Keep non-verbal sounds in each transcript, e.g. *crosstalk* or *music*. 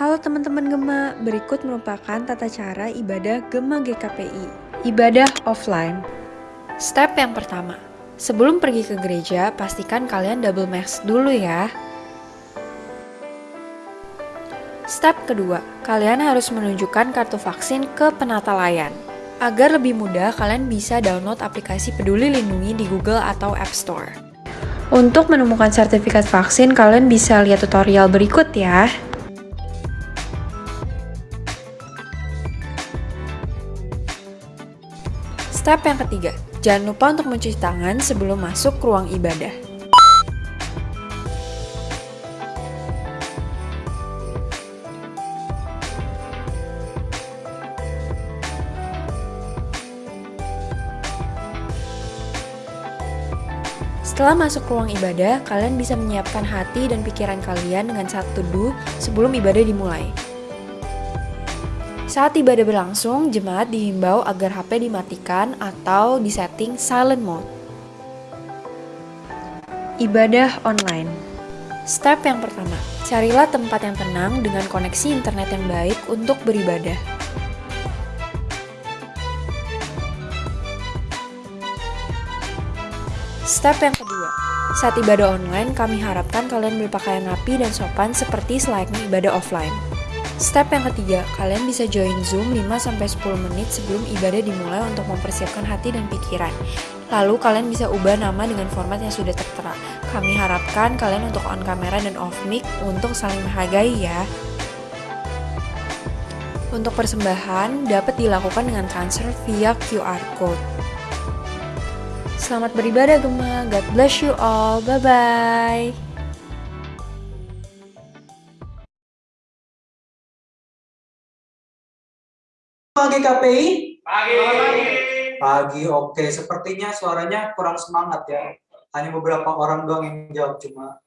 Halo teman-teman Gema, berikut merupakan tata cara ibadah Gema GKPI, ibadah offline. Step yang pertama, sebelum pergi ke gereja, pastikan kalian double mask dulu ya. Step kedua, kalian harus menunjukkan kartu vaksin ke penata layan. Agar lebih mudah, kalian bisa download aplikasi Peduli Lindungi di Google atau App Store. Untuk menemukan sertifikat vaksin, kalian bisa lihat tutorial berikut ya. Step yang ketiga, jangan lupa untuk mencuci tangan sebelum masuk ke ruang ibadah. Setelah masuk ruang ibadah, kalian bisa menyiapkan hati dan pikiran kalian dengan satu teduh sebelum ibadah dimulai. Saat ibadah berlangsung, jemaat dihimbau agar HP dimatikan atau disetting silent mode. Ibadah online Step yang pertama, carilah tempat yang tenang dengan koneksi internet yang baik untuk beribadah. Step yang kedua, saat ibadah online, kami harapkan kalian berpakaian rapi dan sopan seperti selayaknya ibadah offline. Step yang ketiga, kalian bisa join Zoom 5-10 menit sebelum ibadah dimulai untuk mempersiapkan hati dan pikiran. Lalu kalian bisa ubah nama dengan format yang sudah tertera. Kami harapkan kalian untuk on kamera dan off mic untuk saling menghargai ya. Untuk persembahan dapat dilakukan dengan transfer via QR code. Selamat beribadah Gema, God bless you all, bye-bye. Pagi KPI? Pagi. Pagi, oke. Sepertinya suaranya kurang semangat ya. Hanya beberapa orang doang yang jawab cuma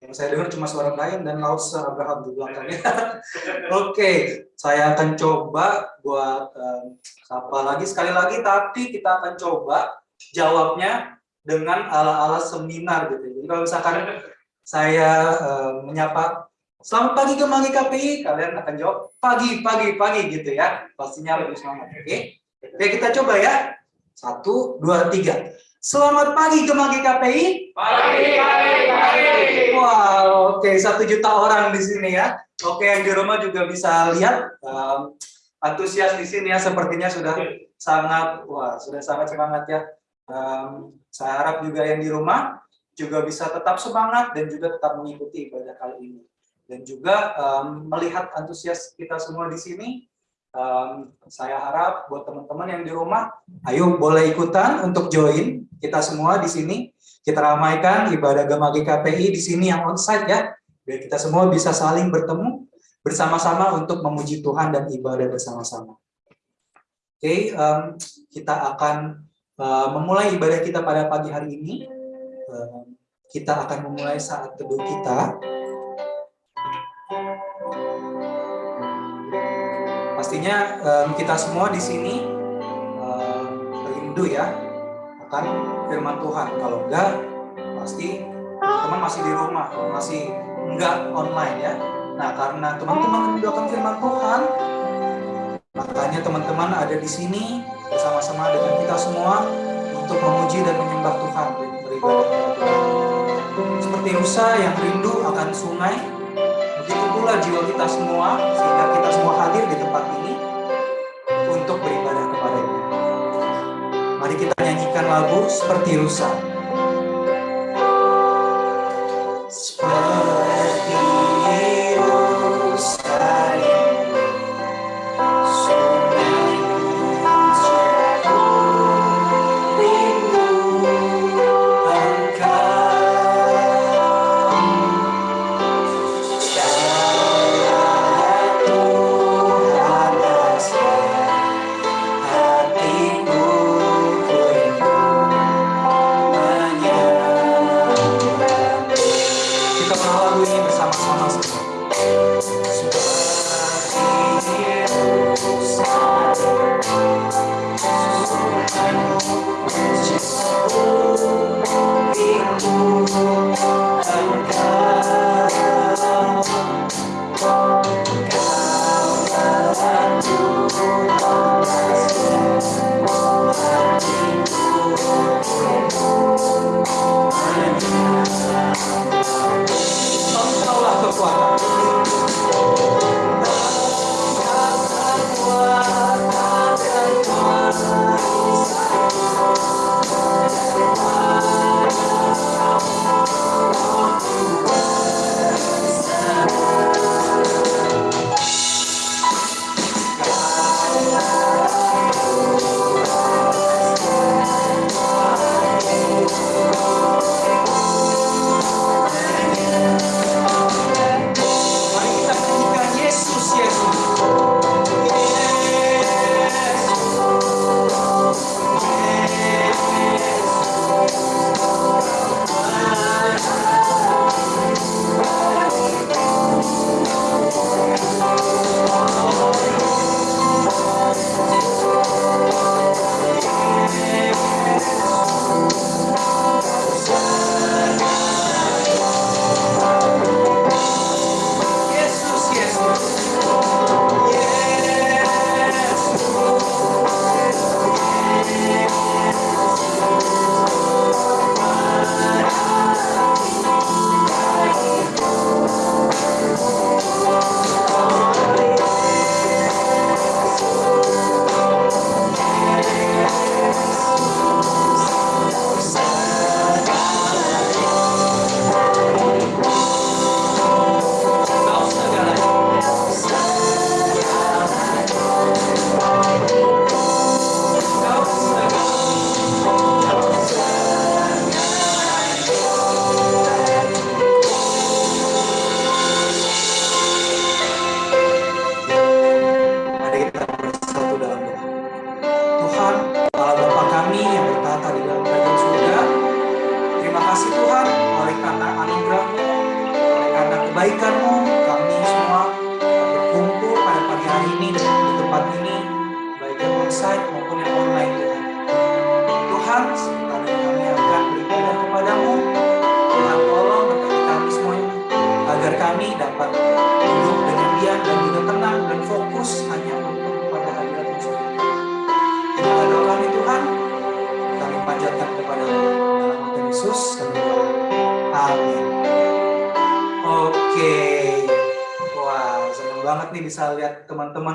yang saya dengar cuma suara Brian dan Lausa Abraham di belakangnya. *laughs* oke, saya akan coba buat um, sapa lagi sekali lagi, tapi kita akan coba jawabnya dengan ala-ala seminar gitu. Jadi kalau misalkan saya um, menyapa Selamat pagi ke Magi KPI, kalian akan jawab pagi, pagi, pagi gitu ya. Pastinya lebih semangat, oke? Oke, kita coba ya. Satu, dua, tiga. Selamat pagi ke Magi KPI. Pagi, pagi, pagi. Wow, oke, satu juta orang di sini ya. Oke, yang di rumah juga bisa lihat um, antusias di sini ya. Sepertinya sudah sangat, wah, sudah sangat semangat ya. Um, saya harap juga yang di rumah juga bisa tetap semangat dan juga tetap mengikuti ibadah kali ini dan juga um, melihat antusias kita semua di sini. Um, saya harap buat teman-teman yang di rumah, ayo boleh ikutan untuk join kita semua di sini. Kita ramaikan ibadah Gema GKPI di sini yang onsite ya, biar kita semua bisa saling bertemu bersama-sama untuk memuji Tuhan dan ibadah bersama-sama. Oke, okay, um, kita akan uh, memulai ibadah kita pada pagi hari ini. Uh, kita akan memulai saat teduh kita. Pastinya um, kita semua di sini um, rindu ya akan firman Tuhan. Kalau enggak, pasti teman masih di rumah, masih enggak online ya. Nah, karena teman-teman rindu akan firman Tuhan, makanya teman-teman ada di sini bersama-sama dengan kita semua untuk memuji dan menyembah Tuhan, beribadah. Seperti Musa yang rindu akan sungai, begitu pula jiwa kita semua, sehingga kita semua hadir di tempat ini untuk beribadah kepadanya. Mari kita nyanyikan lagu seperti rusa.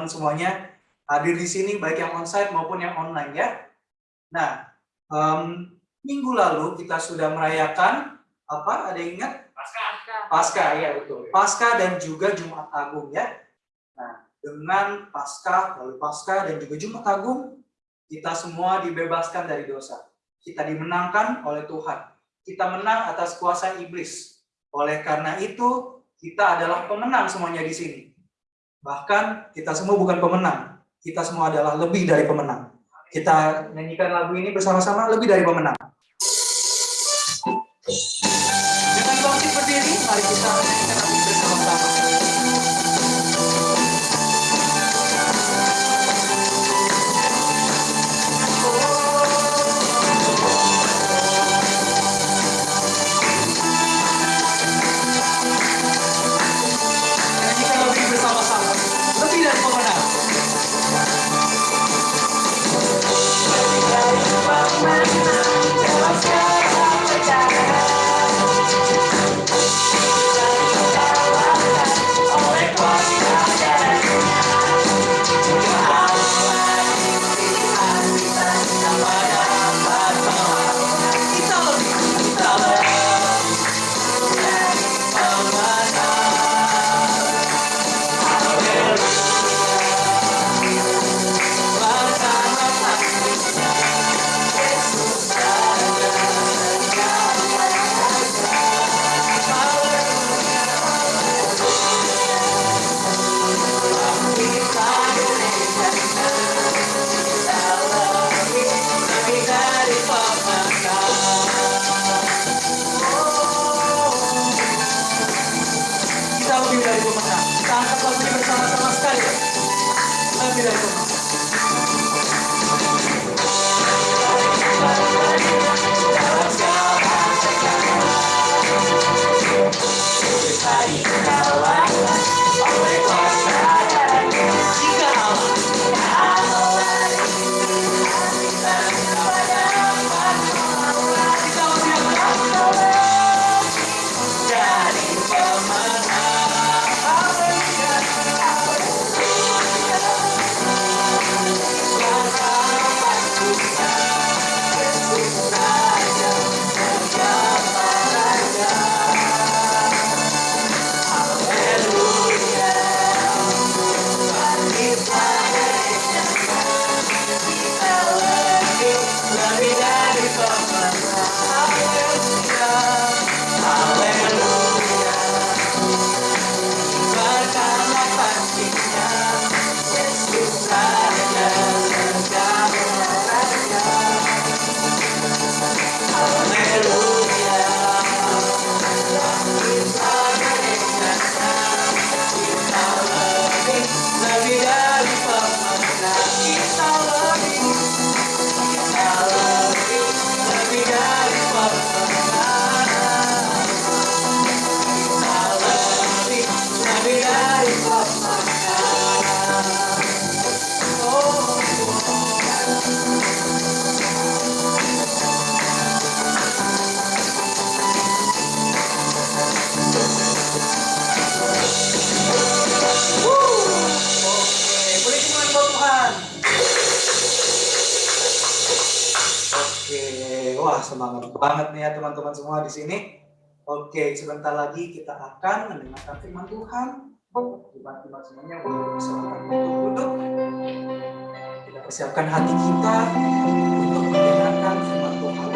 Teman-teman semuanya hadir di sini, baik yang onsite maupun yang online ya. Nah, um, minggu lalu kita sudah merayakan apa? Ada yang ingat? Pasca. Pasca, ya betul. Pasca dan juga Jumat Agung ya. Nah, dengan Pasca, lalu Pasca dan juga Jumat Agung, kita semua dibebaskan dari dosa. Kita dimenangkan oleh Tuhan. Kita menang atas kuasa iblis. Oleh karena itu, kita adalah pemenang semuanya di sini. Bahkan kita semua bukan pemenang, kita semua adalah lebih dari pemenang. Kita nyanyikan lagu ini bersama-sama lebih dari pemenang. Dengan bangkit berdiri, mari kita nyanyikan bersama-sama. Banget nih ya teman-teman semua di sini. Oke, sebentar lagi kita akan mendengarkan firman Tuhan. Teman-teman semuanya boleh silakan untuk duduk. Kita persiapkan hati kita untuk mendengarkan firman Tuhan.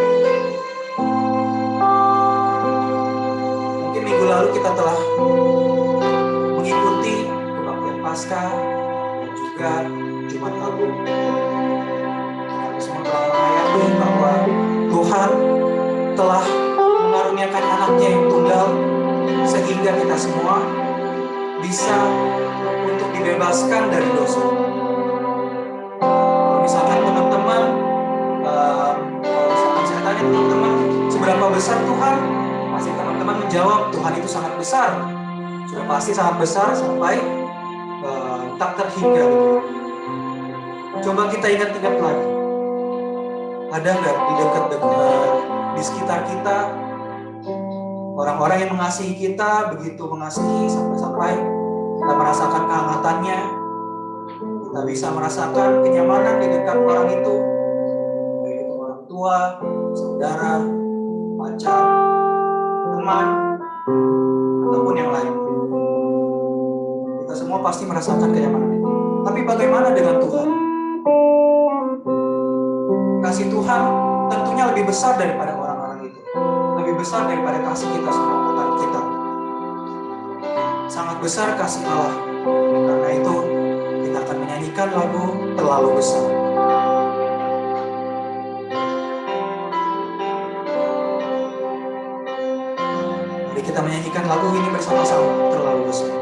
Mungkin minggu lalu kita telah mengikuti kebaktian Paskah semua bisa untuk dibebaskan dari dosa. Misalkan teman-teman, eh, misalkan saya tanya teman-teman, seberapa besar Tuhan? Pasti teman-teman menjawab Tuhan itu sangat besar. Sudah pasti sangat besar sampai eh, tak terhingga. gitu. Coba kita ingat-ingat lagi. Ada nggak di dekat-dekat, di sekitar kita, orang-orang yang mengasihi kita, begitu mengasihi sampai-sampai kita merasakan Kita bisa merasakan kenyamanan di dekat orang itu, baik itu orang tua, saudara, pacar, teman, ataupun yang lain. Kita semua pasti merasakan kenyamanan itu. Tapi bagaimana dengan Tuhan? Kasih Tuhan tentunya lebih besar daripada. Besar daripada kasih kita semua bukan kita. Sangat besar kasih Allah. Karena itu kita akan menyanyikan lagu terlalu besar. Mari kita menyanyikan lagu ini bersama-sama terlalu besar.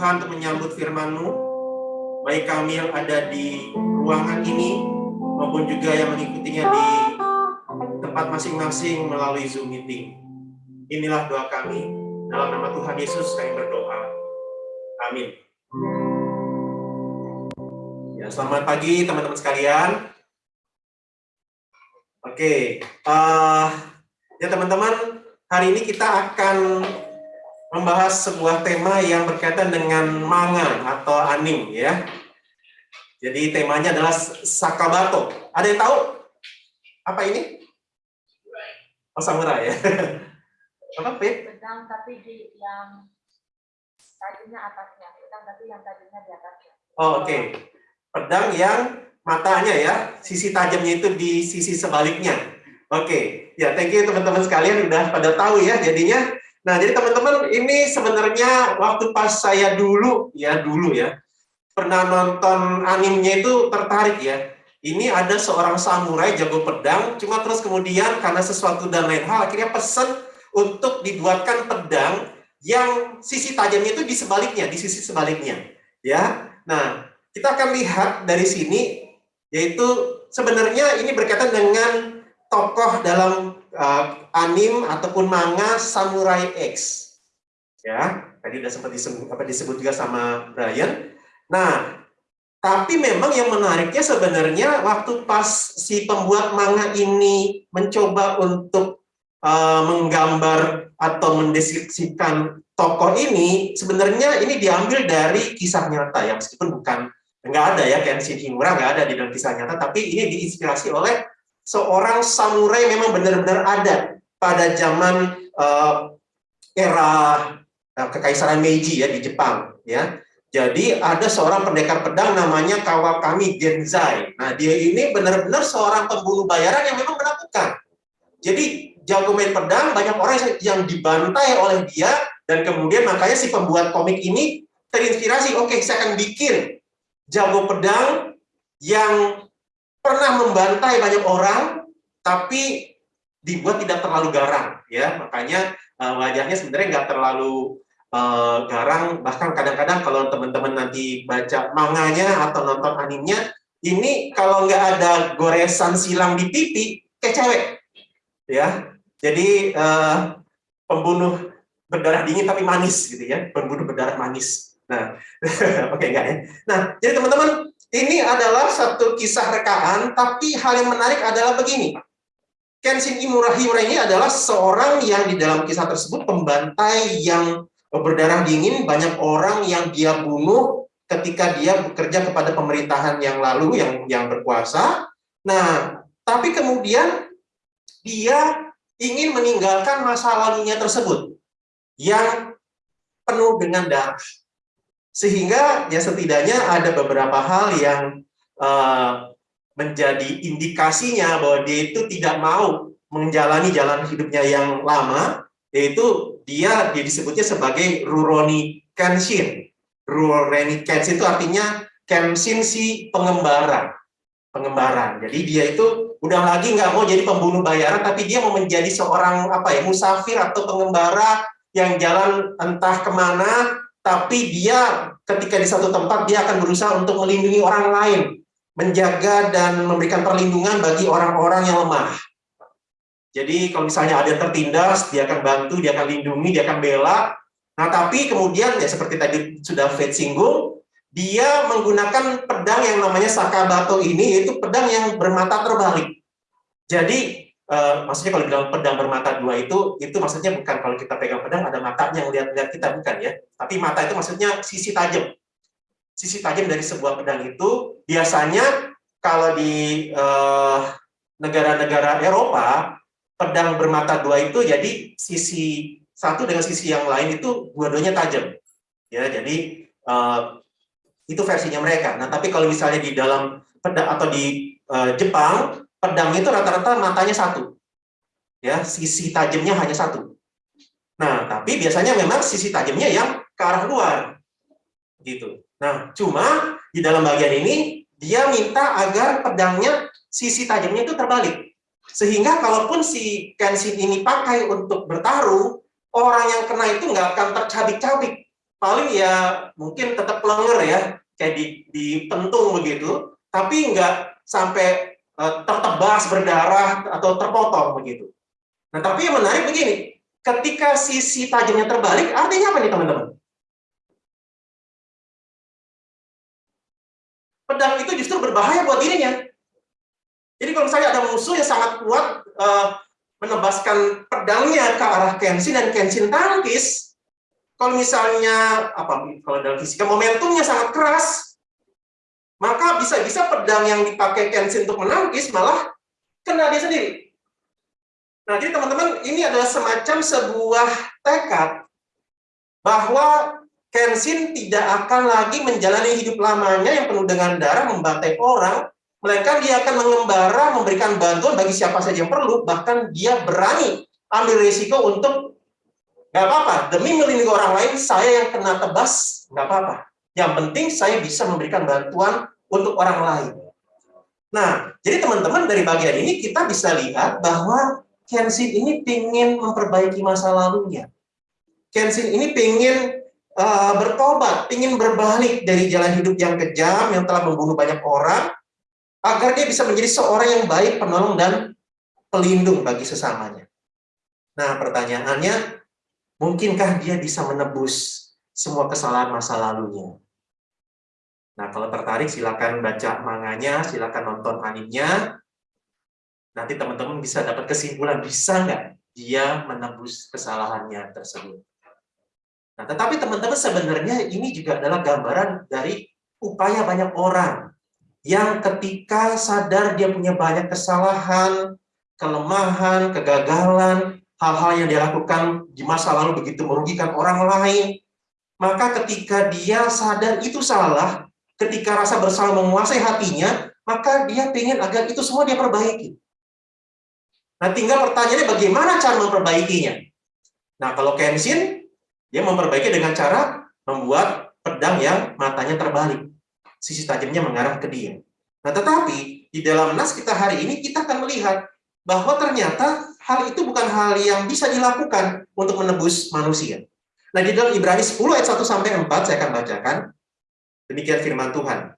Tuhan untuk menyambut firman-Mu, baik kami yang ada di ruangan ini maupun juga yang mengikutinya di tempat masing-masing melalui Zoom meeting. Inilah doa kami. Dalam nama Tuhan Yesus kami berdoa. Amin. Ya, selamat pagi teman-teman sekalian. Oke, uh, ya teman-teman, hari ini kita akan membahas sebuah tema yang berkaitan dengan manga atau anim ya. Jadi temanya adalah Sakabato. Ada yang tahu apa ini? Oh, samurai ya. *laughs* apa, Pip? pedang tapi di yang tadinya atasnya, pedang tapi yang tadinya di atasnya. Oh, oke. Pedang yang matanya ya, sisi tajamnya itu di sisi sebaliknya. Oke, ya thank you teman-teman sekalian udah pada tahu ya jadinya. Nah, jadi teman-teman ini sebenarnya waktu pas saya dulu ya dulu ya pernah nonton animenya itu tertarik ya. Ini ada seorang samurai jago pedang, cuma terus kemudian karena sesuatu dan lain hal akhirnya pesan untuk dibuatkan pedang yang sisi tajamnya itu di sebaliknya, di sisi sebaliknya. Ya. Nah, kita akan lihat dari sini yaitu sebenarnya ini berkaitan dengan tokoh dalam uh, anim ataupun manga Samurai X. Ya, tadi sudah sempat disebut, apa disebut juga sama Brian. Nah, tapi memang yang menariknya sebenarnya waktu pas si pembuat manga ini mencoba untuk uh, menggambar atau mendeskripsikan tokoh ini, sebenarnya ini diambil dari kisah nyata ya, meskipun bukan nggak ada ya Kenshin Himura nggak ada di dalam kisah nyata tapi ini diinspirasi oleh seorang samurai memang benar-benar ada pada zaman uh, era uh, kekaisaran Meiji ya di Jepang ya. Jadi ada seorang pendekar pedang namanya Kawakami Genzai. Nah dia ini benar-benar seorang pembunuh bayaran yang memang menakutkan. Jadi jago main pedang banyak orang yang dibantai oleh dia dan kemudian makanya si pembuat komik ini terinspirasi oke okay, saya akan bikin jago pedang yang pernah membantai banyak orang, tapi dibuat tidak terlalu garang, ya makanya uh, wajahnya sebenarnya nggak terlalu uh, garang. Bahkan kadang-kadang kalau teman-teman nanti baca manganya atau nonton animenya, ini kalau nggak ada goresan silang di pipi, kayak cewek, ya. Jadi uh, pembunuh berdarah dingin tapi manis gitu ya, pembunuh berdarah manis. Nah, *laughs* oke okay, enggak ya. Nah, jadi teman-teman, ini adalah satu kisah rekaan, tapi hal yang menarik adalah begini. Kenshin Imura Himura ini adalah seorang yang di dalam kisah tersebut pembantai yang berdarah dingin, banyak orang yang dia bunuh ketika dia bekerja kepada pemerintahan yang lalu yang yang berkuasa. Nah, tapi kemudian dia ingin meninggalkan masa lalunya tersebut yang penuh dengan darah sehingga ya setidaknya ada beberapa hal yang uh, menjadi indikasinya bahwa dia itu tidak mau menjalani jalan hidupnya yang lama, yaitu dia, dia disebutnya sebagai Ruroni Kenshin. Ruroni Kenshin itu artinya Kenshin si pengembara. Pengembaraan. Jadi dia itu udah lagi nggak mau jadi pembunuh bayaran, tapi dia mau menjadi seorang apa ya musafir atau pengembara yang jalan entah ke mana tapi dia ketika di satu tempat dia akan berusaha untuk melindungi orang lain, menjaga dan memberikan perlindungan bagi orang-orang yang lemah. Jadi kalau misalnya ada yang tertindas, dia akan bantu, dia akan lindungi, dia akan bela. Nah, tapi kemudian ya seperti tadi sudah Fred singgung, dia menggunakan pedang yang namanya Sakabato ini, yaitu pedang yang bermata terbalik. Jadi Uh, maksudnya kalau bilang pedang bermata dua itu, itu maksudnya bukan kalau kita pegang pedang ada matanya yang lihat-lihat kita, bukan ya. Tapi mata itu maksudnya sisi tajam. Sisi tajam dari sebuah pedang itu biasanya kalau di uh, negara-negara Eropa, pedang bermata dua itu jadi sisi satu dengan sisi yang lain itu dua-duanya tajam. Ya, jadi uh, itu versinya mereka. Nah, tapi kalau misalnya di dalam pedang atau di uh, Jepang, pedang itu rata-rata matanya satu. Ya, sisi tajamnya hanya satu. Nah, tapi biasanya memang sisi tajamnya yang ke arah luar. Gitu. Nah, cuma di dalam bagian ini dia minta agar pedangnya sisi tajamnya itu terbalik. Sehingga kalaupun si Kenshin ini pakai untuk bertaruh, orang yang kena itu nggak akan tercabik-cabik. Paling ya mungkin tetap lenger ya, kayak di, dipentung begitu, tapi nggak sampai tertebas berdarah atau terpotong begitu. Nah, tapi yang menarik begini, ketika sisi tajamnya terbalik, artinya apa nih teman-teman? Pedang itu justru berbahaya buat dirinya. Jadi kalau misalnya ada musuh yang sangat kuat uh, menebaskan pedangnya ke arah Kenshin dan Kenshin tangkis, kalau misalnya apa kalau dalam fisika momentumnya sangat keras, maka bisa-bisa pedang yang dipakai Kenshin untuk menangkis malah kena dia sendiri. Nah, jadi teman-teman, ini adalah semacam sebuah tekad bahwa Kenshin tidak akan lagi menjalani hidup lamanya yang penuh dengan darah, membantai orang, melainkan dia akan mengembara, memberikan bantuan bagi siapa saja yang perlu, bahkan dia berani ambil risiko untuk nggak apa-apa, demi melindungi orang lain, saya yang kena tebas, nggak apa-apa. Yang penting saya bisa memberikan bantuan untuk orang lain. Nah, jadi teman-teman dari bagian ini kita bisa lihat bahwa Kenshin ini ingin memperbaiki masa lalunya. Kenshin ini ingin uh, bertobat, ingin berbalik dari jalan hidup yang kejam yang telah membunuh banyak orang, agar dia bisa menjadi seorang yang baik, penolong dan pelindung bagi sesamanya. Nah, pertanyaannya, mungkinkah dia bisa menebus semua kesalahan masa lalunya? Nah, kalau tertarik silakan baca manganya, silakan nonton animenya. Nanti teman-teman bisa dapat kesimpulan, bisa nggak dia menebus kesalahannya tersebut. Nah, tetapi teman-teman sebenarnya ini juga adalah gambaran dari upaya banyak orang yang ketika sadar dia punya banyak kesalahan, kelemahan, kegagalan, hal-hal yang dia lakukan di masa lalu begitu merugikan orang lain, maka ketika dia sadar itu salah, ketika rasa bersalah menguasai hatinya, maka dia ingin agar itu semua dia perbaiki. Nah, tinggal pertanyaannya bagaimana cara memperbaikinya? Nah, kalau Kenshin, dia memperbaiki dengan cara membuat pedang yang matanya terbalik. Sisi tajamnya mengarah ke dia. Nah, tetapi di dalam nas kita hari ini kita akan melihat bahwa ternyata hal itu bukan hal yang bisa dilakukan untuk menebus manusia. Nah, di dalam Ibrani 10 ayat 1 sampai 4 saya akan bacakan. Demikian firman Tuhan.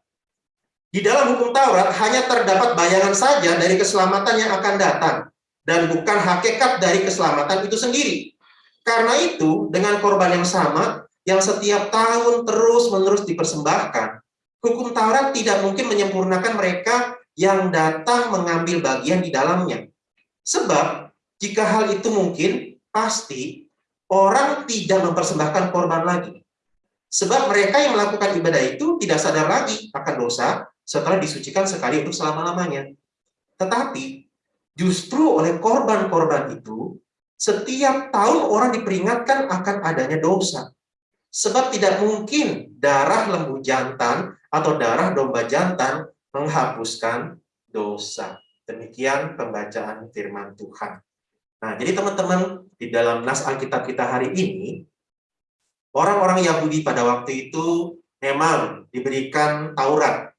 Di dalam hukum Taurat hanya terdapat bayangan saja dari keselamatan yang akan datang dan bukan hakikat dari keselamatan itu sendiri. Karena itu, dengan korban yang sama, yang setiap tahun terus-menerus dipersembahkan, hukum Taurat tidak mungkin menyempurnakan mereka yang datang mengambil bagian di dalamnya. Sebab, jika hal itu mungkin, pasti orang tidak mempersembahkan korban lagi. Sebab mereka yang melakukan ibadah itu tidak sadar lagi akan dosa setelah disucikan sekali untuk selama-lamanya. Tetapi, justru oleh korban-korban itu, setiap tahun orang diperingatkan akan adanya dosa. Sebab tidak mungkin darah lembu jantan atau darah domba jantan menghapuskan dosa. Demikian pembacaan firman Tuhan. Nah, jadi teman-teman, di dalam nas Alkitab kita hari ini, orang-orang Yahudi pada waktu itu memang diberikan Taurat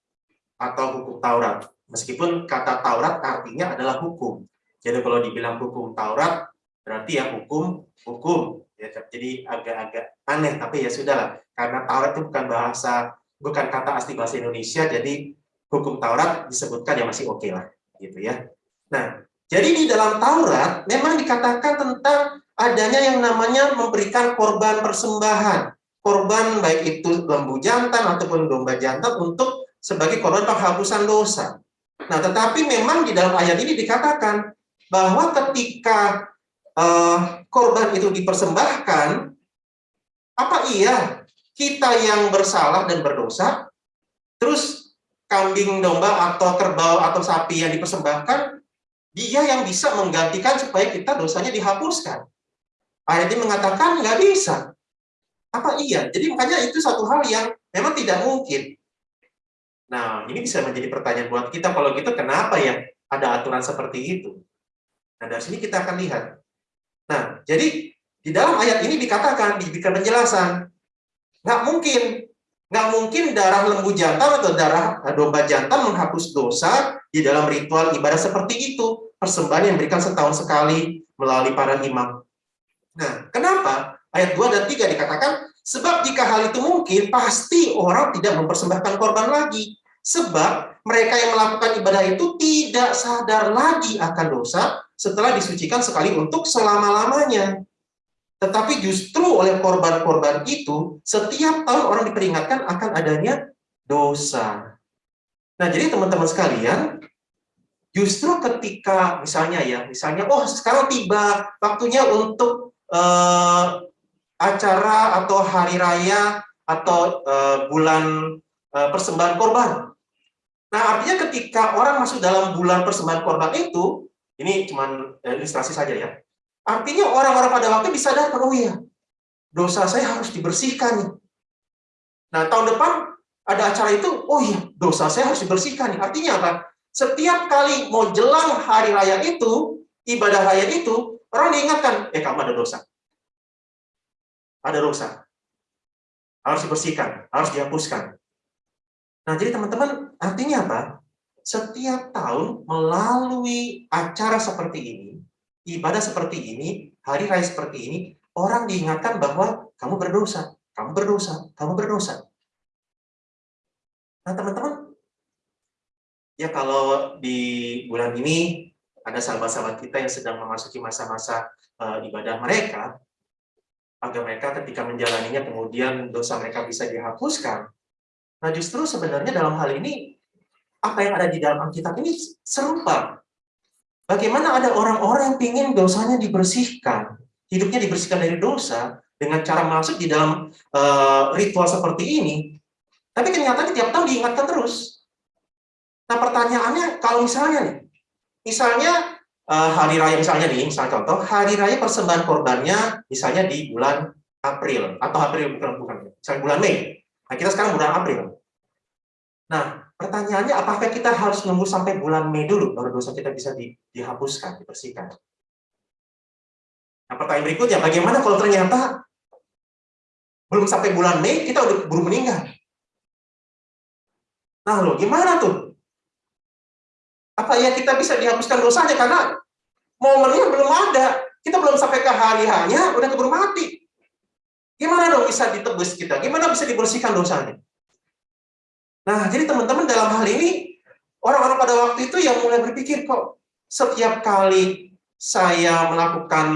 atau hukum Taurat. Meskipun kata Taurat artinya adalah hukum. Jadi kalau dibilang hukum Taurat, berarti ya hukum hukum ya jadi agak-agak aneh tapi ya sudahlah karena Taurat itu bukan bahasa bukan kata asli bahasa Indonesia jadi hukum Taurat disebutkan ya masih oke okay lah gitu ya nah jadi di dalam Taurat memang dikatakan tentang adanya yang namanya memberikan korban persembahan. Korban baik itu lembu jantan ataupun domba jantan untuk sebagai korban penghapusan dosa. Nah tetapi memang di dalam ayat ini dikatakan bahwa ketika uh, korban itu dipersembahkan, apa iya kita yang bersalah dan berdosa, terus kambing domba atau kerbau atau sapi yang dipersembahkan dia yang bisa menggantikan supaya kita dosanya dihapuskan. Ayat ini mengatakan nggak bisa. Apa iya? Jadi makanya itu satu hal yang memang tidak mungkin. Nah, ini bisa menjadi pertanyaan buat kita, kalau gitu kenapa ya ada aturan seperti itu? Nah, dari sini kita akan lihat. Nah, jadi di dalam ayat ini dikatakan, diberikan penjelasan. Nggak mungkin, nggak mungkin darah lembu jantan atau darah domba jantan menghapus dosa di dalam ritual ibadah seperti itu. Persembahan yang diberikan setahun sekali melalui para imam. Nah, kenapa? Ayat 2 dan 3 dikatakan, sebab jika hal itu mungkin, pasti orang tidak mempersembahkan korban lagi. Sebab mereka yang melakukan ibadah itu tidak sadar lagi akan dosa setelah disucikan sekali untuk selama-lamanya. Tetapi justru oleh korban-korban itu, setiap tahun orang diperingatkan akan adanya dosa. Nah, jadi teman-teman sekalian, justru ketika misalnya ya, misalnya, oh sekarang tiba waktunya untuk eh, acara atau hari raya atau eh, bulan eh, persembahan korban. Nah, artinya ketika orang masuk dalam bulan persembahan korban itu, ini cuma eh, ilustrasi saja ya. Artinya orang-orang pada waktu disadarkan, oh iya, dosa saya harus dibersihkan. Nah, tahun depan ada acara itu, oh iya, dosa saya harus dibersihkan. Artinya apa? Setiap kali mau jelang hari raya itu, ibadah raya itu, orang diingatkan, eh kamu ada dosa. Ada dosa. Harus dibersihkan, harus dihapuskan. Nah, jadi teman-teman, artinya apa? Setiap tahun melalui acara seperti ini, ibadah seperti ini, hari raya seperti ini, orang diingatkan bahwa kamu berdosa, kamu berdosa, kamu berdosa. Nah, teman-teman, ya kalau di bulan ini ada sahabat-sahabat kita yang sedang memasuki masa-masa uh, ibadah mereka, agar mereka ketika menjalaninya kemudian dosa mereka bisa dihapuskan, Nah, justru sebenarnya dalam hal ini, apa yang ada di dalam Alkitab ini serupa. Bagaimana ada orang-orang yang ingin dosanya dibersihkan, hidupnya dibersihkan dari dosa, dengan cara masuk di dalam uh, ritual seperti ini, tapi kenyataan tiap tahun diingatkan terus. Nah, pertanyaannya, kalau misalnya nih, misalnya uh, hari raya misalnya nih, misalnya contoh, hari raya persembahan korbannya misalnya di bulan April, atau April bukan, bukan misalnya bulan Mei. Nah, kita sekarang bulan April. Nah, pertanyaannya apakah kita harus nunggu sampai bulan Mei dulu baru dosa kita bisa di, dihapuskan, dibersihkan? Nah, pertanyaan berikutnya, bagaimana kalau ternyata belum sampai bulan Mei kita udah buru meninggal? Nah, lo gimana tuh? Apa ya kita bisa dihapuskan dosanya karena momennya belum ada. Kita belum sampai ke hari hanya udah keburu mati. Gimana dong bisa ditebus kita? Gimana bisa dibersihkan dosanya? Nah, jadi teman-teman dalam hal ini, orang-orang pada waktu itu yang mulai berpikir, kok setiap kali saya melakukan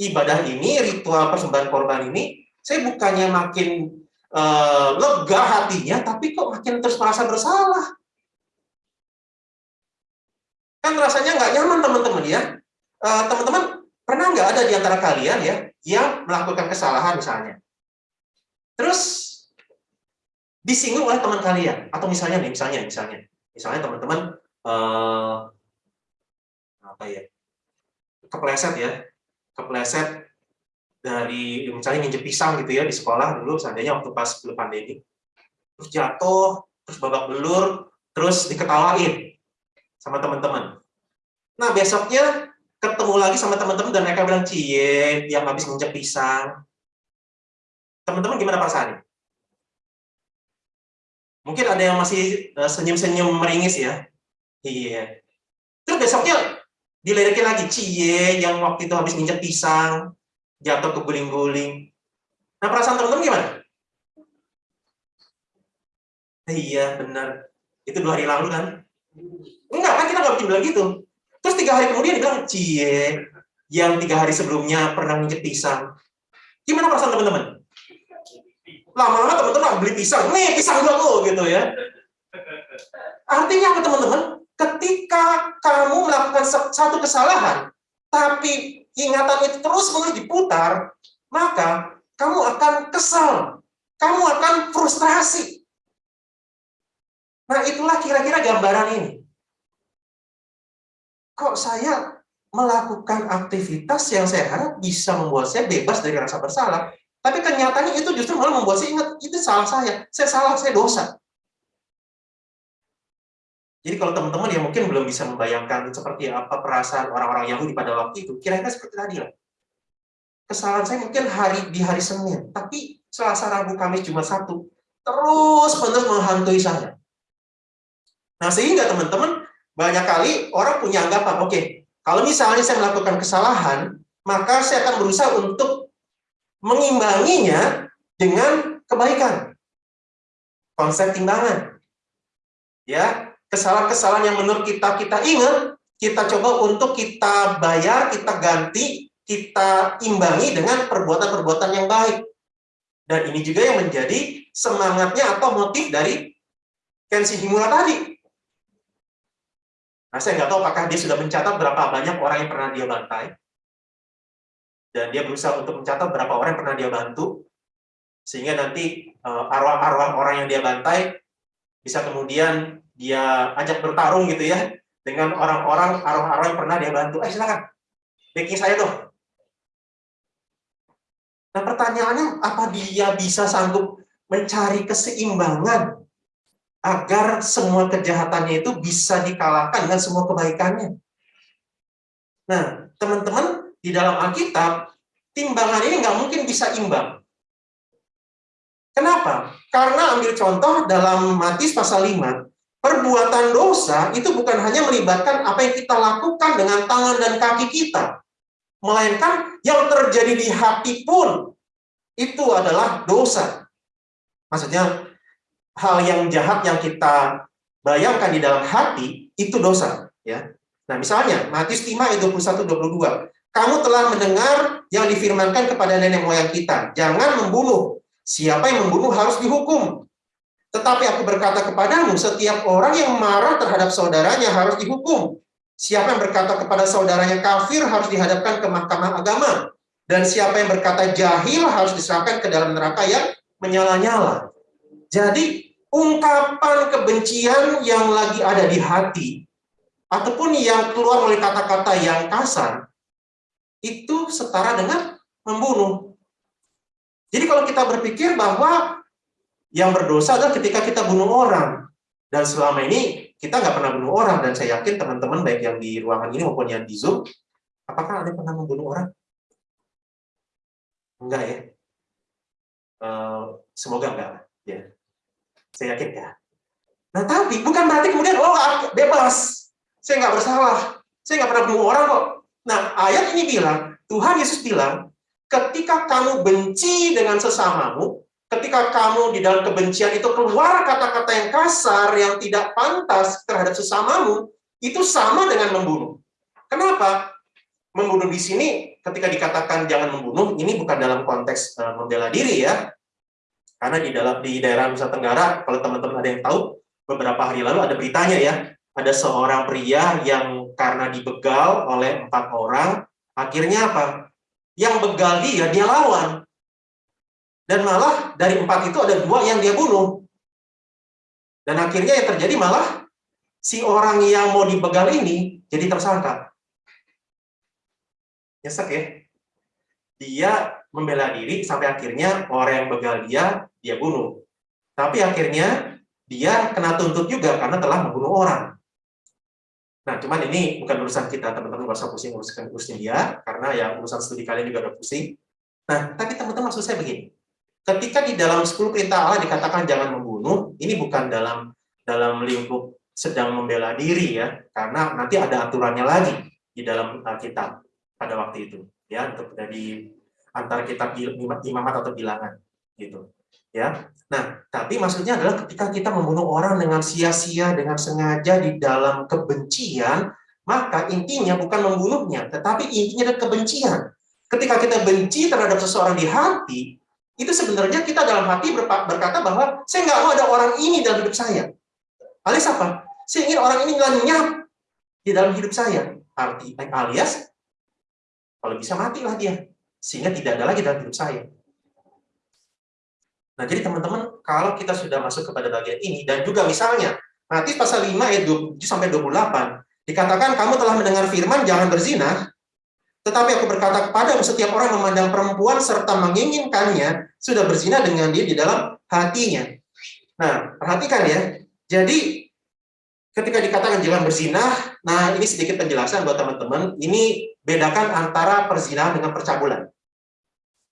ibadah ini, ritual persembahan korban ini, saya bukannya makin uh, lega hatinya, tapi kok makin terus merasa bersalah. Kan rasanya nggak nyaman teman-teman ya. Eh, teman-teman, uh, pernah nggak ada di antara kalian ya, yang melakukan kesalahan misalnya. Terus disinggung oleh teman kalian. Atau misalnya nih misalnya misalnya. Misalnya teman-teman uh, apa ya? Kepleset ya. Kepleset dari misalnya nginjek pisang gitu ya di sekolah dulu seandainya waktu pas belum pandemi. Terus jatuh terus babak belur terus diketawain sama teman-teman. Nah besoknya ketemu lagi sama teman-teman dan mereka bilang cie yang habis nginjek pisang. Teman-teman gimana perasaannya Mungkin ada yang masih eh, senyum-senyum meringis ya. Iya. Terus besoknya diledekin lagi, cie yang waktu itu habis nginjek pisang, jatuh ke guling-guling. Nah perasaan teman-teman gimana? Iya benar. Itu dua hari lalu kan? Enggak kan kita nggak mungkin bilang gitu. Terus tiga hari kemudian dibilang, cie yang tiga hari sebelumnya pernah nginjek pisang. Gimana perasaan teman-teman? Lama-lama teman-teman beli pisang, nih pisang gua lo gitu ya. Artinya apa teman-teman? Ketika kamu melakukan satu kesalahan, tapi ingatan itu terus menerus diputar, maka kamu akan kesal, kamu akan frustrasi. Nah itulah kira-kira gambaran ini. kok saya melakukan aktivitas yang saya harap bisa membuat saya bebas dari rasa bersalah, tapi kenyataannya itu justru malah membuat saya ingat, itu salah saya, saya salah, saya dosa. Jadi kalau teman-teman yang mungkin belum bisa membayangkan seperti apa perasaan orang-orang Yahudi pada waktu itu, kira-kira seperti tadi lah. Kesalahan saya mungkin hari di hari Senin, tapi Selasa, Rabu, Kamis, Jumat, Sabtu, terus menerus menghantui saya. Nah, sehingga teman-teman, banyak kali orang punya anggapan, oke, okay, kalau misalnya saya melakukan kesalahan, maka saya akan berusaha untuk mengimbanginya dengan kebaikan. Konsep timbangan. Ya, kesalahan-kesalahan yang menurut kita kita ingat, kita coba untuk kita bayar, kita ganti, kita imbangi dengan perbuatan-perbuatan yang baik. Dan ini juga yang menjadi semangatnya atau motif dari Kenshi Himura tadi. Nah, saya nggak tahu apakah dia sudah mencatat berapa banyak orang yang pernah dia bantai. Dan dia berusaha untuk mencatat berapa orang yang pernah dia bantu. Sehingga nanti eh, arwah-arwah orang yang dia bantai bisa kemudian dia ajak bertarung gitu ya dengan orang-orang arwah-arwah yang pernah dia bantu. Eh silakan, backing saya dong. Nah pertanyaannya, apa dia bisa sanggup mencari keseimbangan agar semua kejahatannya itu bisa dikalahkan dengan semua kebaikannya? Nah, teman-teman, di dalam Alkitab, timbangan ini nggak mungkin bisa imbang. Kenapa? Karena ambil contoh dalam Matius pasal 5, Perbuatan dosa itu bukan hanya melibatkan apa yang kita lakukan dengan tangan dan kaki kita, melainkan yang terjadi di hati pun itu adalah dosa. Maksudnya hal yang jahat yang kita bayangkan di dalam hati itu dosa, ya. Nah, misalnya Matius 5 ayat 21 22. Kamu telah mendengar yang difirmankan kepada nenek moyang kita, jangan membunuh. Siapa yang membunuh harus dihukum. Tetapi aku berkata kepadamu, setiap orang yang marah terhadap saudaranya harus dihukum. Siapa yang berkata kepada saudaranya kafir harus dihadapkan ke mahkamah agama. Dan siapa yang berkata jahil harus diserahkan ke dalam neraka yang menyala-nyala. Jadi, ungkapan kebencian yang lagi ada di hati, ataupun yang keluar melalui kata-kata yang kasar, itu setara dengan membunuh. Jadi kalau kita berpikir bahwa yang berdosa adalah ketika kita bunuh orang. Dan selama ini kita nggak pernah bunuh orang. Dan saya yakin teman-teman baik yang di ruangan ini maupun yang di Zoom, apakah ada pernah membunuh orang? Enggak ya? Uh, semoga enggak. Ya. Saya yakin ya. Nah tapi bukan berarti kemudian, oh bebas. Saya nggak bersalah. Saya nggak pernah bunuh orang kok. Nah ayat ini bilang, Tuhan Yesus bilang, ketika kamu benci dengan sesamamu, ketika kamu di dalam kebencian itu keluar kata-kata yang kasar, yang tidak pantas terhadap sesamamu, itu sama dengan membunuh. Kenapa? Membunuh di sini, ketika dikatakan jangan membunuh, ini bukan dalam konteks uh, membela diri ya. Karena di dalam di daerah Nusa Tenggara, kalau teman-teman ada yang tahu, beberapa hari lalu ada beritanya ya, ada seorang pria yang karena dibegal oleh empat orang, akhirnya apa? Yang begal dia, dia lawan dan malah dari empat itu ada dua yang dia bunuh. Dan akhirnya yang terjadi malah si orang yang mau dibegal ini jadi tersangka. Nyesek ya. Dia membela diri sampai akhirnya orang yang begal dia, dia bunuh. Tapi akhirnya dia kena tuntut juga karena telah membunuh orang. Nah, cuman ini bukan urusan kita, teman-teman nggak usah pusing urusan urusan dia, karena ya urusan studi kalian juga udah pusing. Nah, tapi teman-teman maksud saya begini, ketika di dalam 10 perintah Allah dikatakan jangan membunuh, ini bukan dalam dalam lingkup sedang membela diri ya, karena nanti ada aturannya lagi di dalam kitab pada waktu itu ya untuk dari antara kitab imamat atau bilangan gitu ya. Nah, tapi maksudnya adalah ketika kita membunuh orang dengan sia-sia dengan sengaja di dalam kebencian, maka intinya bukan membunuhnya, tetapi intinya adalah kebencian. Ketika kita benci terhadap seseorang di hati, itu sebenarnya kita dalam hati berkata bahwa saya nggak mau ada orang ini dalam hidup saya. Alias apa? Saya ingin orang ini lenyap di dalam hidup saya. Arti alias, kalau bisa matilah dia. Sehingga tidak ada lagi dalam hidup saya. Nah, jadi teman-teman, kalau kita sudah masuk kepada bagian ini, dan juga misalnya, Matius pasal 5 ayat 27 sampai 28, Dikatakan kamu telah mendengar firman jangan berzina, tetapi aku berkata kepadamu setiap orang memandang perempuan serta menginginkannya sudah berzina dengan dia di dalam hatinya. Nah, perhatikan ya. Jadi ketika dikatakan jangan berzina, nah ini sedikit penjelasan buat teman-teman. Ini bedakan antara perzinahan dengan percabulan.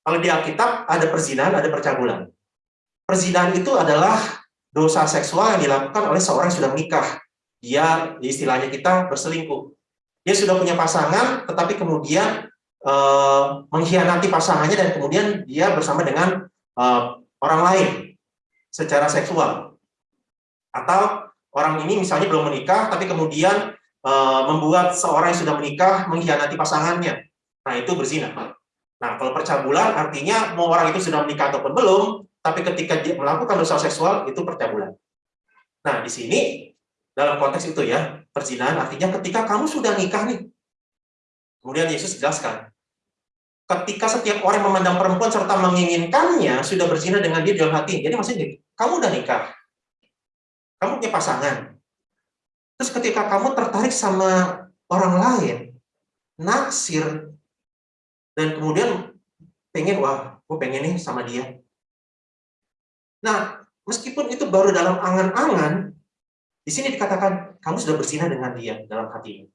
Kalau di Alkitab ada perzinahan, ada percabulan. Perzinahan itu adalah dosa seksual yang dilakukan oleh seorang yang sudah menikah. Dia, istilahnya kita, berselingkuh. Dia sudah punya pasangan, tetapi kemudian eh, mengkhianati pasangannya dan kemudian dia bersama dengan eh, orang lain secara seksual. Atau orang ini misalnya belum menikah, tapi kemudian eh, membuat seorang yang sudah menikah mengkhianati pasangannya. Nah, itu berzina. Nah, kalau percabulan artinya mau orang itu sudah menikah ataupun belum, tapi ketika dia melakukan dosa seksual itu percabulan. Nah, di sini dalam konteks itu ya, perzinahan artinya ketika kamu sudah nikah nih. Kemudian Yesus jelaskan, ketika setiap orang memandang perempuan serta menginginkannya sudah berzina dengan dia dalam hati. Jadi maksudnya kamu udah nikah. Kamu punya pasangan. Terus ketika kamu tertarik sama orang lain, naksir dan kemudian pengen wah, gue pengen nih sama dia Nah, meskipun itu baru dalam angan-angan, di sini dikatakan kamu sudah berzina dengan dia dalam hatimu.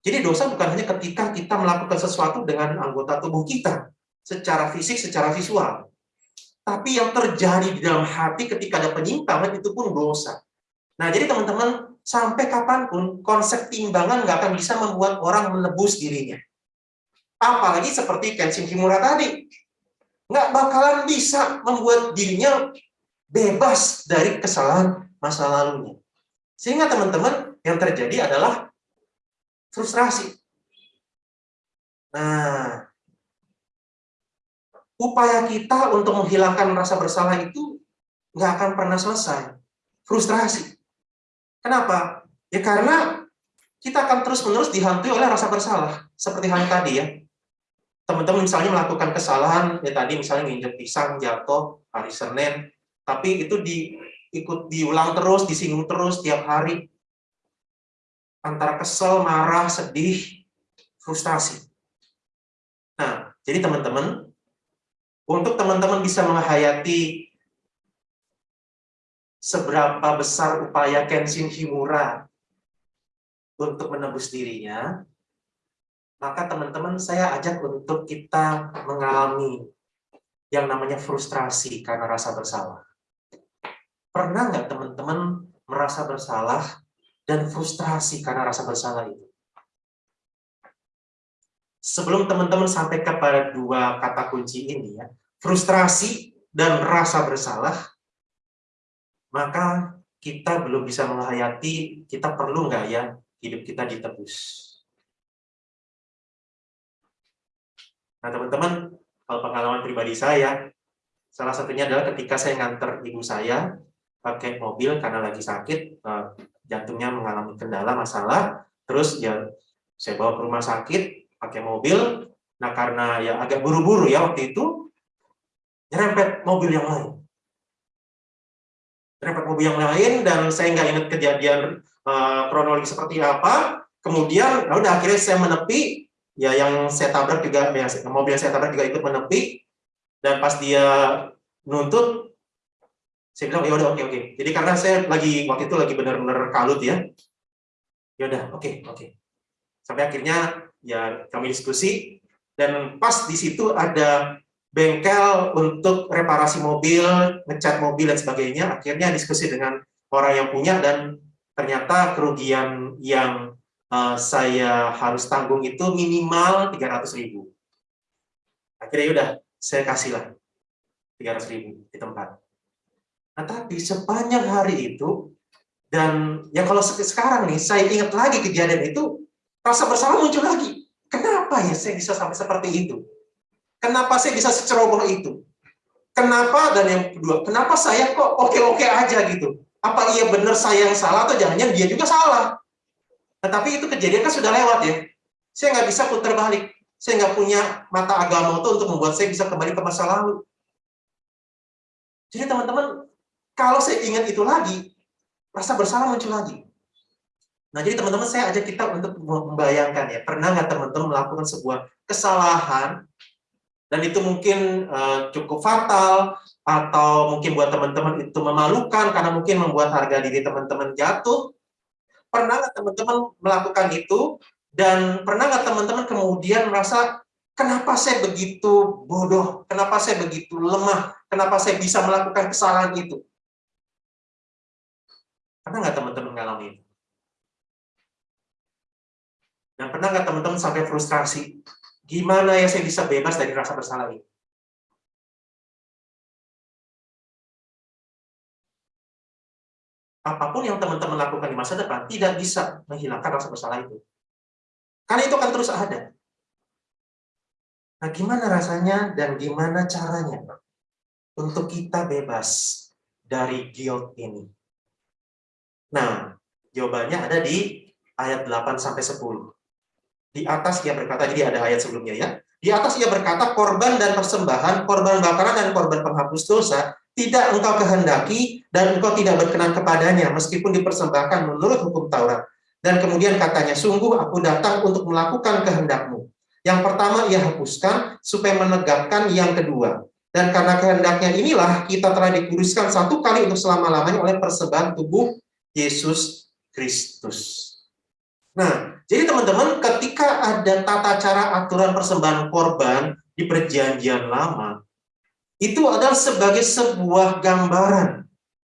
Jadi dosa bukan hanya ketika kita melakukan sesuatu dengan anggota tubuh kita, secara fisik, secara visual. Tapi yang terjadi di dalam hati ketika ada penyimpangan itu pun dosa. Nah, jadi teman-teman, sampai kapan pun konsep timbangan nggak akan bisa membuat orang menebus dirinya. Apalagi seperti Kenshin Himura tadi nggak bakalan bisa membuat dirinya bebas dari kesalahan masa lalunya. Sehingga teman-teman yang terjadi adalah frustrasi. Nah, upaya kita untuk menghilangkan rasa bersalah itu nggak akan pernah selesai. Frustrasi. Kenapa? Ya karena kita akan terus-menerus dihantui oleh rasa bersalah. Seperti hal tadi ya teman-teman misalnya melakukan kesalahan ya tadi misalnya nginjek pisang jatuh hari Senin tapi itu di ikut diulang terus disinggung terus tiap hari. Antara kesel marah sedih frustasi nah jadi teman-teman untuk teman-teman bisa menghayati seberapa besar upaya Kenshin Himura untuk menebus dirinya maka teman-teman saya ajak untuk kita mengalami yang namanya frustrasi karena rasa bersalah. Pernah nggak teman-teman merasa bersalah dan frustrasi karena rasa bersalah itu? Sebelum teman-teman sampai kepada dua kata kunci ini ya, frustrasi dan rasa bersalah, maka kita belum bisa menghayati kita perlu nggak ya hidup kita ditebus. Nah, teman-teman, kalau pengalaman pribadi saya, salah satunya adalah ketika saya nganter ibu saya pakai mobil karena lagi sakit, eh, jantungnya mengalami kendala, masalah, terus ya saya bawa ke rumah sakit pakai mobil, nah karena ya agak buru-buru ya waktu itu, nyerempet mobil yang lain. Nyerempet mobil yang lain, dan saya nggak ingat kejadian uh, kronologi seperti apa, kemudian, ya udah akhirnya saya menepi, ya yang saya tabrak juga mobil yang saya tabrak juga ikut menepi. Dan pas dia nuntut saya bilang ya udah oke oke. Jadi karena saya lagi waktu itu lagi benar-benar kalut ya. Ya udah oke oke. Sampai akhirnya ya kami diskusi. Dan pas di situ ada bengkel untuk reparasi mobil ngecat mobil dan sebagainya. Akhirnya diskusi dengan orang yang punya dan ternyata kerugian yang uh, saya harus tanggung itu minimal 300 ribu. Akhirnya udah saya kasihlah 300 ribu di tempat. Nah, tapi sepanjang hari itu, dan ya kalau sekarang nih, saya ingat lagi kejadian itu, rasa bersalah muncul lagi. Kenapa ya saya bisa sampai seperti itu? Kenapa saya bisa seceroboh itu? Kenapa, dan yang kedua, kenapa saya kok oke-oke aja gitu? Apa iya benar saya yang salah atau jangan-jangan dia juga salah? Tetapi itu kejadian kan sudah lewat ya. Saya nggak bisa putar balik. Saya nggak punya mata agama itu untuk membuat saya bisa kembali ke masa lalu. Jadi teman-teman, kalau saya ingat itu lagi, rasa bersalah muncul lagi. Nah, jadi teman-teman saya ajak kita untuk membayangkan ya, pernah nggak teman-teman melakukan sebuah kesalahan dan itu mungkin uh, cukup fatal atau mungkin buat teman-teman itu memalukan karena mungkin membuat harga diri teman-teman jatuh. Pernah nggak teman-teman melakukan itu dan pernah nggak teman-teman kemudian merasa kenapa saya begitu bodoh, kenapa saya begitu lemah, kenapa saya bisa melakukan kesalahan itu? Pernah nggak teman-teman mengalami itu? Dan pernah nggak teman-teman sampai frustrasi? Gimana ya saya bisa bebas dari rasa bersalah ini? Apa pun yang teman-teman lakukan di masa depan tidak bisa menghilangkan rasa bersalah itu. Karena itu akan terus ada. Nah, gimana rasanya dan gimana caranya untuk kita bebas dari guilt ini? Nah, jawabannya ada di ayat 8 sampai 10. Di atas ia berkata, jadi ada ayat sebelumnya ya. Di atas ia berkata, korban dan persembahan, korban bakaran dan korban penghapus dosa, tidak engkau kehendaki dan engkau tidak berkenan kepadanya, meskipun dipersembahkan menurut hukum Taurat. Dan kemudian katanya, sungguh aku datang untuk melakukan kehendakmu. Yang pertama ia hapuskan, supaya menegakkan yang kedua. Dan karena kehendaknya inilah, kita telah dikuduskan satu kali untuk selama-lamanya oleh persembahan tubuh Yesus Kristus. Nah, jadi teman-teman, ketika ada tata cara aturan persembahan korban di perjanjian lama, itu adalah sebagai sebuah gambaran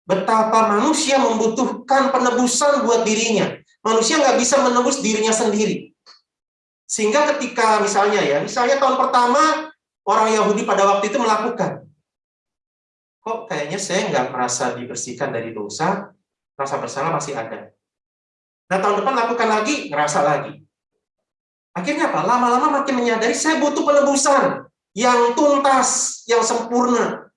betapa manusia membutuhkan penebusan buat dirinya. Manusia nggak bisa menebus dirinya sendiri. Sehingga ketika misalnya ya, misalnya tahun pertama orang Yahudi pada waktu itu melakukan, kok kayaknya saya nggak merasa dibersihkan dari dosa, rasa bersalah masih ada. Nah tahun depan lakukan lagi, ngerasa lagi. Akhirnya apa? Lama-lama makin menyadari saya butuh penebusan yang tuntas, yang sempurna.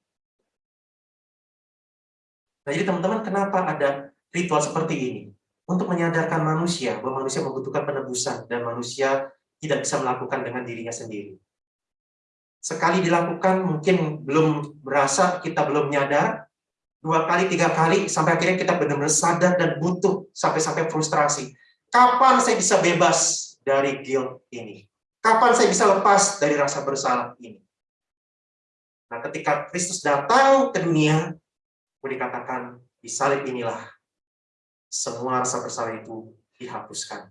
Nah, jadi teman-teman, kenapa ada ritual seperti ini? Untuk menyadarkan manusia bahwa manusia membutuhkan penebusan dan manusia tidak bisa melakukan dengan dirinya sendiri. Sekali dilakukan mungkin belum berasa, kita belum nyadar, dua kali, tiga kali, sampai akhirnya kita benar-benar sadar dan butuh sampai-sampai frustrasi. Kapan saya bisa bebas dari guilt ini? Kapan saya bisa lepas dari rasa bersalah ini? Nah, ketika Kristus datang ke dunia, boleh dikatakan di salib inilah semua rasa bersalah itu dihapuskan.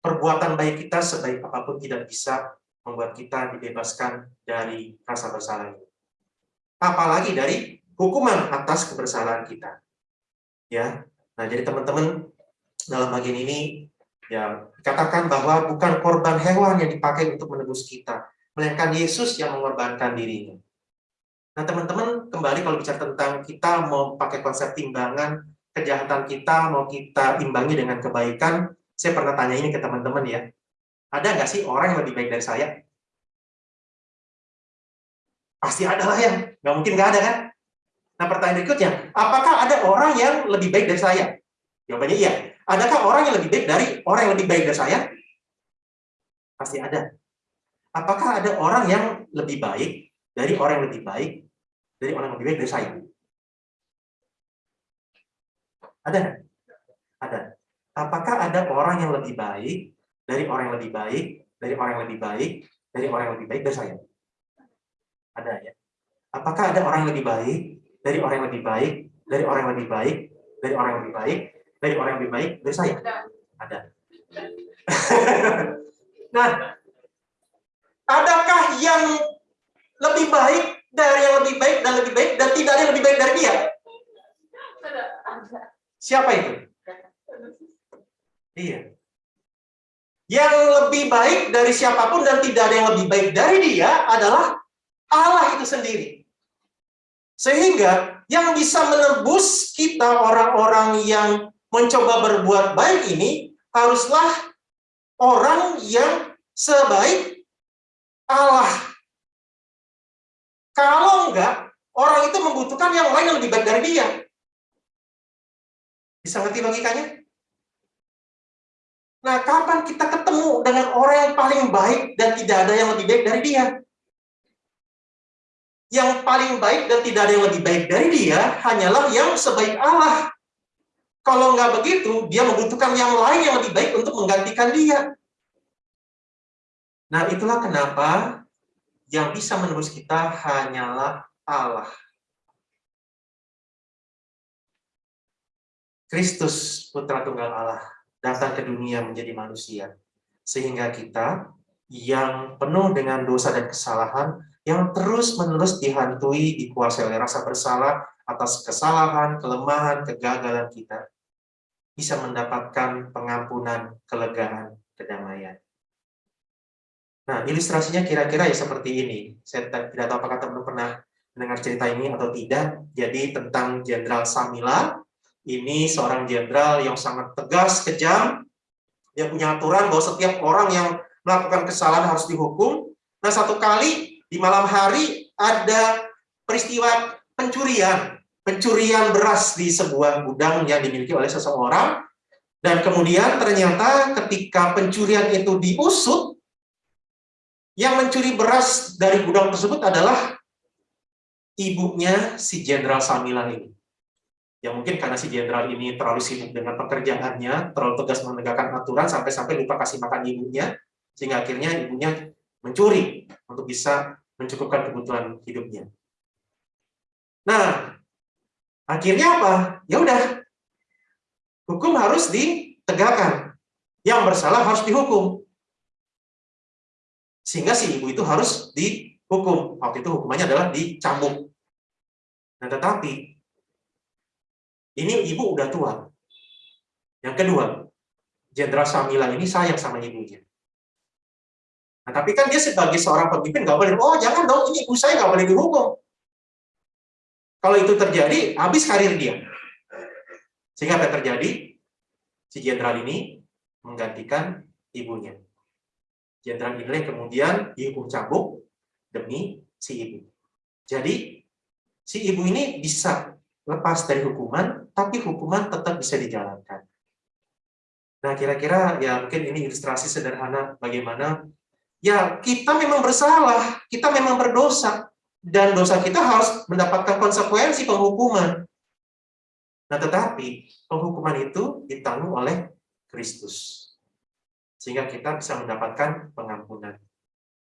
Perbuatan baik kita sebaik apa pun tidak bisa membuat kita dibebaskan dari rasa bersalah itu. Apalagi dari hukuman atas kebersalahan kita. Ya. Nah, jadi teman-teman dalam bagian ini ya katakan bahwa bukan korban hewan yang dipakai untuk menebus kita, melainkan Yesus yang mengorbankan dirinya. Nah, teman-teman, kembali kalau bicara tentang kita mau pakai konsep timbangan, kejahatan kita mau kita imbangi dengan kebaikan, saya pernah tanya ini ke teman-teman ya. Ada nggak sih orang yang lebih baik dari saya? Pasti ada lah ya, nggak mungkin nggak ada kan? Nah, pertanyaan berikutnya, apakah ada orang yang lebih baik dari saya? Jawabannya iya. Adakah orang yang lebih baik dari orang yang lebih baik dari saya? Pasti ada. Apakah ada orang yang lebih baik dari orang yang lebih baik dari orang yang lebih baik dari saya? Ada? Ada. Apakah ada orang yang lebih baik dari orang yang lebih baik dari orang yang lebih baik dari orang yang lebih baik dari saya? Ada ya. Apakah ada orang yang lebih baik dari orang yang lebih baik, dari orang yang lebih baik, dari orang yang lebih baik, dari orang yang lebih baik, dari saya? Ada. *laughs* nah, adakah yang lebih baik dari yang lebih baik dan lebih baik dan tidak ada yang lebih baik dari dia? Siapa itu? Iya. Yang lebih baik dari siapa pun dan tidak ada yang lebih baik dari dia adalah Allah itu sendiri. Sehingga yang bisa menebus kita orang-orang yang mencoba berbuat baik ini haruslah orang yang sebaik Allah. Kalau enggak, orang itu membutuhkan yang lain yang lebih baik dari dia. Bisa ngerti logikanya? Nah, kapan kita ketemu dengan orang yang paling baik dan tidak ada yang lebih baik dari dia? yang paling baik dan tidak ada yang lebih baik dari dia hanyalah yang sebaik Allah. Kalau nggak begitu, dia membutuhkan yang lain yang lebih baik untuk menggantikan dia. Nah, itulah kenapa yang bisa menebus kita hanyalah Allah. Kristus, Putra Tunggal Allah, datang ke dunia menjadi manusia. Sehingga kita yang penuh dengan dosa dan kesalahan, yang terus-menerus dihantui, dikuasai oleh rasa bersalah atas kesalahan, kelemahan, kegagalan kita, bisa mendapatkan pengampunan, kelegaan, kedamaian. Nah, ilustrasinya kira-kira ya seperti ini. Saya tidak tahu apakah teman-teman pernah mendengar cerita ini atau tidak. Jadi tentang Jenderal Samila, ini seorang jenderal yang sangat tegas, kejam. Dia punya aturan bahwa setiap orang yang melakukan kesalahan harus dihukum. Nah, satu kali di malam hari ada peristiwa pencurian pencurian beras di sebuah gudang yang dimiliki oleh seseorang, dan kemudian ternyata ketika pencurian itu diusut, yang mencuri beras dari gudang tersebut adalah ibunya si Jenderal Samilan ini. Yang mungkin karena si Jenderal ini terlalu sibuk dengan pekerjaannya, terlalu tegas menegakkan aturan, sampai-sampai lupa kasih makan ibunya, sehingga akhirnya ibunya mencuri untuk bisa mencukupkan kebutuhan hidupnya. Nah, Akhirnya apa? Ya udah. Hukum harus ditegakkan. Yang bersalah harus dihukum. Sehingga si ibu itu harus dihukum. Waktu itu hukumannya adalah dicambuk. Nah, tetapi ini ibu udah tua. Yang kedua, Jenderal Samila ini sayang sama ibunya. Nah, tapi kan dia sebagai seorang pemimpin nggak boleh, oh jangan dong, ini ibu saya nggak boleh dihukum. Kalau itu terjadi, habis karir dia. Sehingga apa yang terjadi? Si jenderal ini menggantikan ibunya. Jenderal ini kemudian dihukum cambuk demi si ibu. Jadi, si ibu ini bisa lepas dari hukuman, tapi hukuman tetap bisa dijalankan. Nah, kira-kira ya mungkin ini ilustrasi sederhana bagaimana ya kita memang bersalah, kita memang berdosa, dan dosa kita harus mendapatkan konsekuensi penghukuman. Nah, tetapi penghukuman itu ditanggung oleh Kristus. Sehingga kita bisa mendapatkan pengampunan.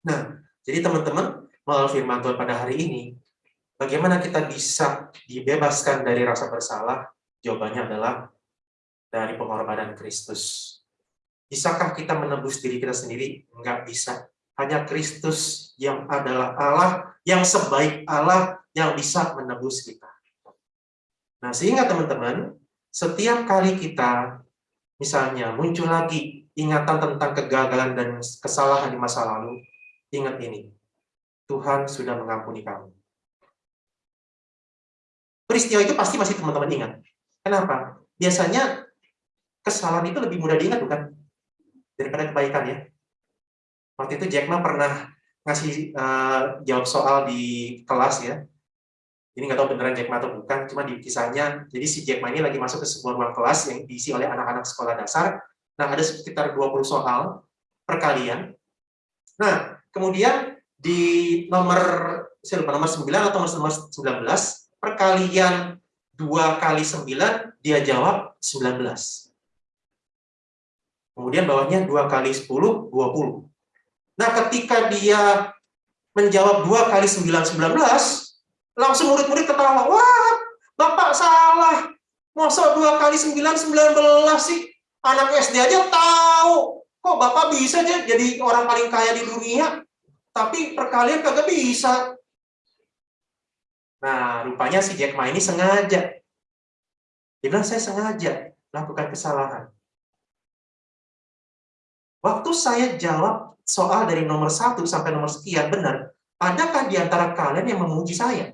Nah, jadi teman-teman, melalui firman Tuhan pada hari ini, bagaimana kita bisa dibebaskan dari rasa bersalah? Jawabannya adalah dari pengorbanan Kristus. Bisakah kita menebus diri kita sendiri? Enggak bisa. Hanya Kristus yang adalah Allah, yang sebaik Allah yang bisa menebus kita. Nah, sehingga teman-teman, setiap kali kita misalnya muncul lagi ingatan tentang kegagalan dan kesalahan di masa lalu, ingat ini, Tuhan sudah mengampuni kamu. Peristiwa itu pasti masih teman-teman ingat. Kenapa? Biasanya kesalahan itu lebih mudah diingat, bukan? Daripada kebaikan ya. Waktu itu Jack Ma pernah ngasih uh, jawab soal di kelas ya. Ini nggak tahu beneran Jack Ma atau bukan, cuma di kisahnya, jadi si Jack Ma ini lagi masuk ke sebuah ruang kelas yang diisi oleh anak-anak sekolah dasar. Nah, ada sekitar 20 soal perkalian. Nah, kemudian di nomor saya lupa nomor 9 atau nomor 19, perkalian 2 kali 9, dia jawab 19. Kemudian bawahnya 2 kali 10, 20. Nah, ketika dia menjawab dua kali sembilan sembilan belas, langsung murid-murid ketawa, wah, Bapak salah. Masa dua kali sembilan sembilan belas sih? Anak SD aja tahu. Kok Bapak bisa aja jadi orang paling kaya di dunia? Tapi perkalian kagak bisa. Nah, rupanya si Jack Ma ini sengaja. Dia bilang, saya sengaja lakukan kesalahan. Waktu saya jawab soal dari nomor satu sampai nomor sekian benar, adakah di antara kalian yang memuji saya?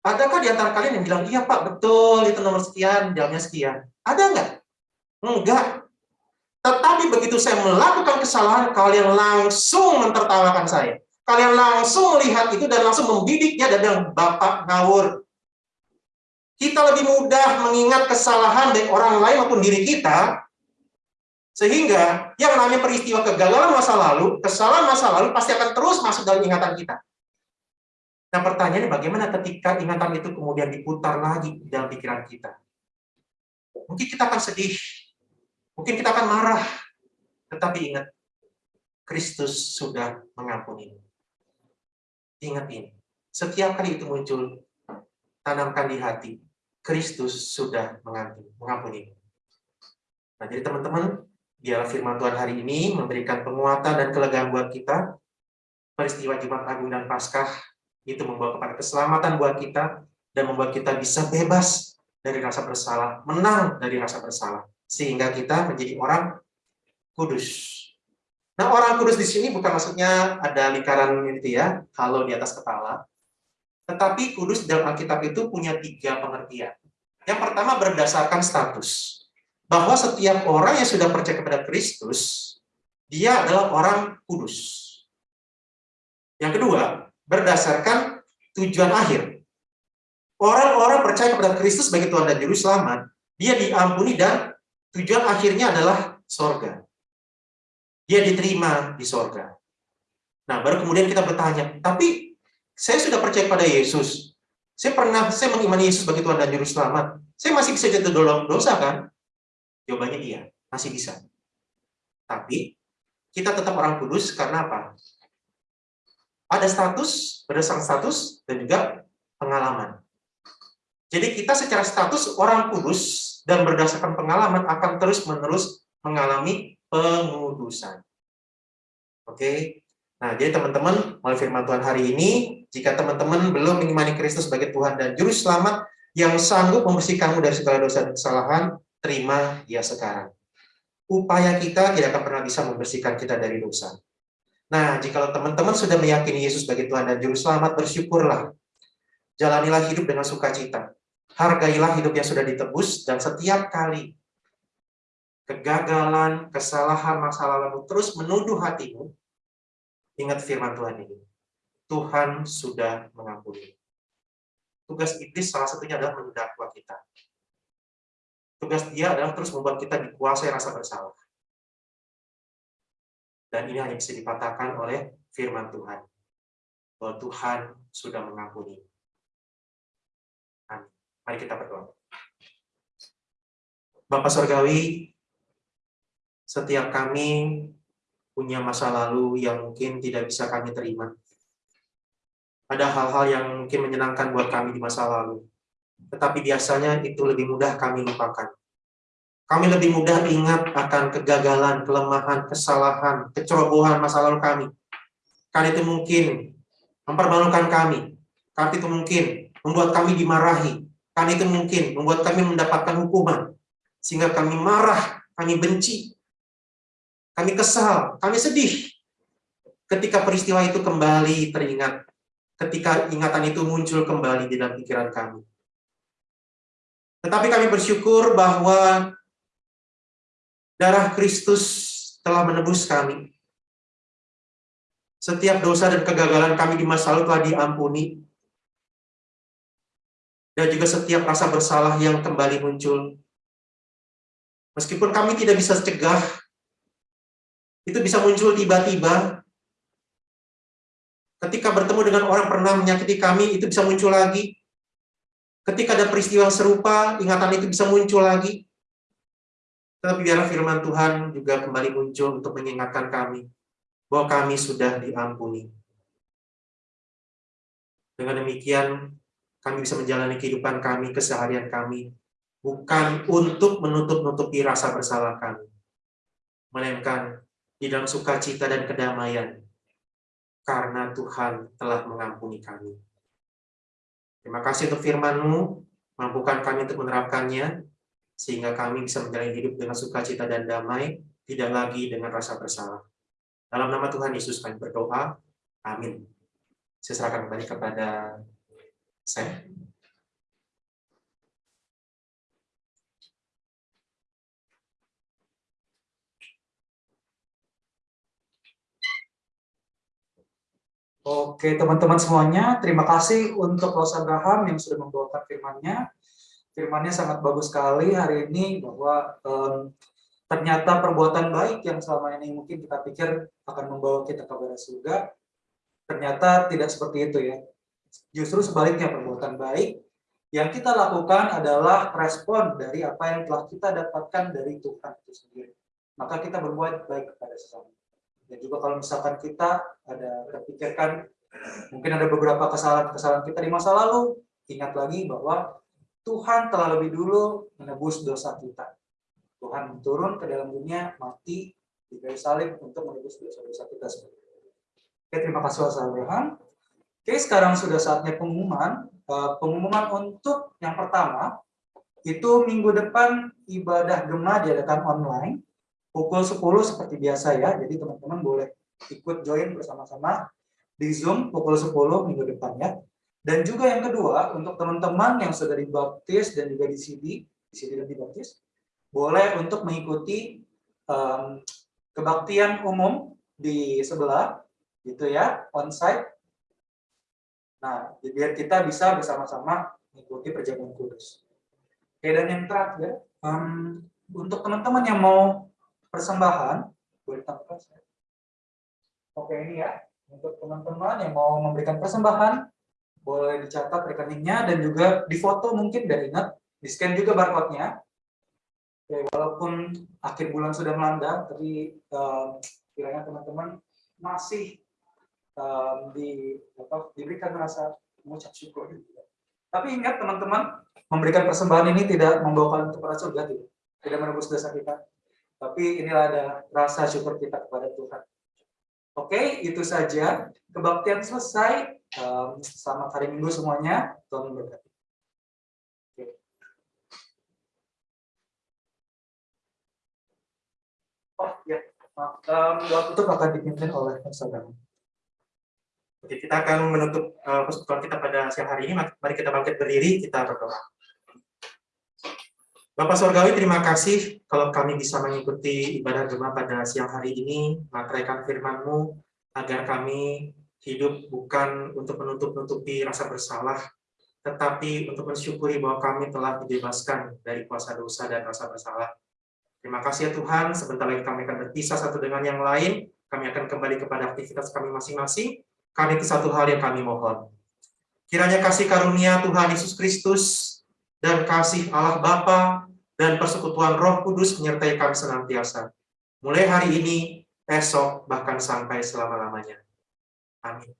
Adakah di antara kalian yang bilang, iya Pak, betul, itu nomor sekian, jawabnya sekian. Ada nggak? Enggak. Tetapi begitu saya melakukan kesalahan, kalian langsung mentertawakan saya. Kalian langsung melihat itu dan langsung membidiknya dan bilang, Bapak ngawur. Kita lebih mudah mengingat kesalahan dari orang lain maupun diri kita sehingga yang namanya peristiwa kegagalan masa lalu, kesalahan masa lalu pasti akan terus masuk dalam ingatan kita. Nah pertanyaannya bagaimana ketika ingatan itu kemudian diputar lagi dalam pikiran kita? Mungkin kita akan sedih, mungkin kita akan marah, tetapi ingat, Kristus sudah mengampuni. Ingat ini, setiap kali itu muncul, tanamkan di hati, Kristus sudah mengampuni. Nah, jadi teman-teman, biarlah firman Tuhan hari ini memberikan penguatan dan kelegaan buat kita. Peristiwa Jumat Agung dan Paskah itu membawa kepada keselamatan buat kita dan membuat kita bisa bebas dari rasa bersalah, menang dari rasa bersalah, sehingga kita menjadi orang kudus. Nah, orang kudus di sini bukan maksudnya ada lingkaran itu ya, kalau di atas kepala, tetapi kudus dalam Alkitab itu punya tiga pengertian. Yang pertama berdasarkan status, bahwa setiap orang yang sudah percaya kepada Kristus, dia adalah orang kudus. Yang kedua, berdasarkan tujuan akhir. Orang-orang percaya kepada Kristus sebagai Tuhan dan Juru Selamat, dia diampuni dan tujuan akhirnya adalah sorga. Dia diterima di sorga. Nah, baru kemudian kita bertanya, tapi saya sudah percaya kepada Yesus. Saya pernah, saya mengimani Yesus sebagai Tuhan dan Juru Selamat. Saya masih bisa jatuh dalam dosa kan? Jawabannya iya, masih bisa. Tapi, kita tetap orang kudus karena apa? ada status, berdasarkan status, dan juga pengalaman. Jadi kita secara status orang kudus dan berdasarkan pengalaman akan terus-menerus mengalami pengudusan. Oke, nah jadi teman-teman, oleh firman Tuhan hari ini, jika teman-teman belum mengimani Kristus sebagai Tuhan dan Juru Selamat yang sanggup membersihkanmu dari segala dosa dan kesalahan, terima dia sekarang. Upaya kita tidak akan pernah bisa membersihkan kita dari dosa. Nah, jika teman-teman sudah meyakini Yesus sebagai Tuhan dan Juru Selamat, bersyukurlah. Jalanilah hidup dengan sukacita. Hargailah hidup yang sudah ditebus, dan setiap kali kegagalan, kesalahan, masa lalu terus menuduh hatimu, ingat firman Tuhan ini. Tuhan sudah mengampuni. Tugas iblis salah satunya adalah mendakwa kita. Tugas dia adalah terus membuat kita dikuasai rasa bersalah. Dan ini hanya bisa dipatahkan oleh firman Tuhan. Bahwa Tuhan sudah mengampuni. Amin. Mari kita berdoa. Bapak Surgawi, setiap kami punya masa lalu yang mungkin tidak bisa kami terima. Ada hal-hal yang mungkin menyenangkan buat kami di masa lalu. Tetapi biasanya itu lebih mudah kami lupakan. Kami lebih mudah ingat akan kegagalan, kelemahan, kesalahan, kecerobohan masa lalu kami. Karena itu mungkin mempermalukan kami. Karena itu mungkin membuat kami dimarahi. Karena itu mungkin membuat kami mendapatkan hukuman. Sehingga kami marah, kami benci, kami kesal, kami sedih. Ketika peristiwa itu kembali teringat, ketika ingatan itu muncul kembali di dalam pikiran kami. Tetapi kami bersyukur bahwa Darah Kristus telah menebus kami. Setiap dosa dan kegagalan kami di masa lalu telah diampuni. Dan juga setiap rasa bersalah yang kembali muncul. Meskipun kami tidak bisa cegah, itu bisa muncul tiba-tiba. Ketika bertemu dengan orang pernah menyakiti kami, itu bisa muncul lagi. Ketika ada peristiwa serupa, ingatan itu bisa muncul lagi. Tetapi biarlah firman Tuhan juga kembali muncul untuk mengingatkan kami bahwa kami sudah diampuni. Dengan demikian, kami bisa menjalani kehidupan kami, keseharian kami, bukan untuk menutup-nutupi rasa bersalah kami, melainkan di dalam sukacita dan kedamaian, karena Tuhan telah mengampuni kami. Terima kasih untuk firman-Mu, mampukan kami untuk menerapkannya, sehingga kami bisa menjalani hidup dengan sukacita dan damai, tidak lagi dengan rasa bersalah. Dalam nama Tuhan Yesus kami berdoa. Amin. Saya serahkan kembali kepada saya. Oke, teman-teman semuanya, terima kasih untuk Los Abraham yang sudah membawakan firman-Nya firmannya sangat bagus sekali hari ini bahwa um, ternyata perbuatan baik yang selama ini mungkin kita pikir akan membawa kita ke surga, ternyata tidak seperti itu ya. Justru sebaliknya perbuatan baik yang kita lakukan adalah respon dari apa yang telah kita dapatkan dari Tuhan itu sendiri. Maka kita berbuat baik kepada sesama. Dan juga kalau misalkan kita ada terpikirkan mungkin ada beberapa kesalahan-kesalahan kita di masa lalu, ingat lagi bahwa Tuhan telah lebih dulu menebus dosa kita. Tuhan turun ke dalam dunia, mati di kayu salib untuk menebus dosa-dosa kita. Oke, terima kasih Mas Abraham. Oke, sekarang sudah saatnya pengumuman. Eh, pengumuman untuk yang pertama, itu minggu depan ibadah Gema diadakan online, pukul 10 seperti biasa ya, jadi teman-teman boleh ikut join bersama-sama di Zoom pukul 10 minggu depan ya. Dan juga yang kedua, untuk teman-teman yang sudah dibaptis dan juga di CD, di CD dan dibaptis, boleh untuk mengikuti um, kebaktian umum di sebelah, gitu ya, onsite Nah, biar kita bisa bersama-sama mengikuti perjamuan kudus. Oke, dan yang terakhir, um, untuk teman-teman yang mau persembahan, boleh tampilkan saya. Oke, ini ya, untuk teman-teman yang mau memberikan persembahan, boleh dicatat rekeningnya dan juga difoto mungkin dan ingat, di scan juga barcode-nya. Oke, walaupun akhir bulan sudah melanda, tapi um, kiranya teman-teman masih um, di, apa, diberikan rasa mengucap syukur. Tapi ingat teman-teman, memberikan persembahan ini tidak membawa kalian kepada surga, tidak, tidak menebus dosa kita. Tapi inilah ada rasa syukur kita kepada Tuhan. Oke, itu saja. Kebaktian selesai. Um, selamat hari Minggu semuanya. Tuhan memberkati. Oh ya, um, doa tutup akan dipimpin oleh saudara. Oke, kita akan menutup uh, persekutuan kita pada siang hari ini. Mari kita bangkit berdiri, kita berdoa. Bapak Surgawi, terima kasih kalau kami bisa mengikuti ibadah Gema pada siang hari ini, materaikan firman-Mu, agar kami hidup bukan untuk menutup-nutupi rasa bersalah, tetapi untuk mensyukuri bahwa kami telah dibebaskan dari kuasa dosa dan rasa bersalah. Terima kasih ya Tuhan, sebentar lagi kami akan berpisah satu dengan yang lain, kami akan kembali kepada aktivitas kami masing-masing, kami itu satu hal yang kami mohon. Kiranya kasih karunia Tuhan Yesus Kristus dan kasih Allah Bapa dan persekutuan Roh Kudus menyertai kami senantiasa. Mulai hari ini, esok, bahkan sampai selama-lamanya. Amin.